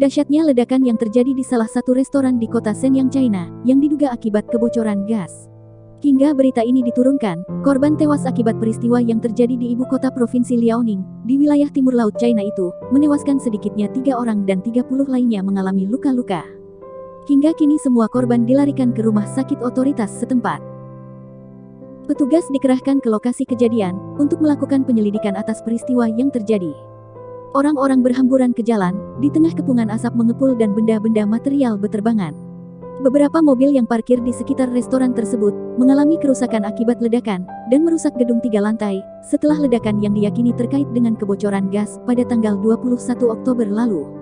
Dahsyatnya ledakan yang terjadi di salah satu restoran di kota Shenyang, China, yang diduga akibat kebocoran gas. Hingga berita ini diturunkan, korban tewas akibat peristiwa yang terjadi di ibu kota provinsi Liaoning, di wilayah timur laut China itu, menewaskan sedikitnya tiga orang dan 30 lainnya mengalami luka-luka. Hingga kini semua korban dilarikan ke rumah sakit otoritas setempat. Petugas dikerahkan ke lokasi kejadian, untuk melakukan penyelidikan atas peristiwa yang terjadi. Orang-orang berhamburan ke jalan, di tengah kepungan asap mengepul dan benda-benda material beterbangan. Beberapa mobil yang parkir di sekitar restoran tersebut, mengalami kerusakan akibat ledakan, dan merusak gedung tiga lantai, setelah ledakan yang diyakini terkait dengan kebocoran gas pada tanggal 21 Oktober lalu.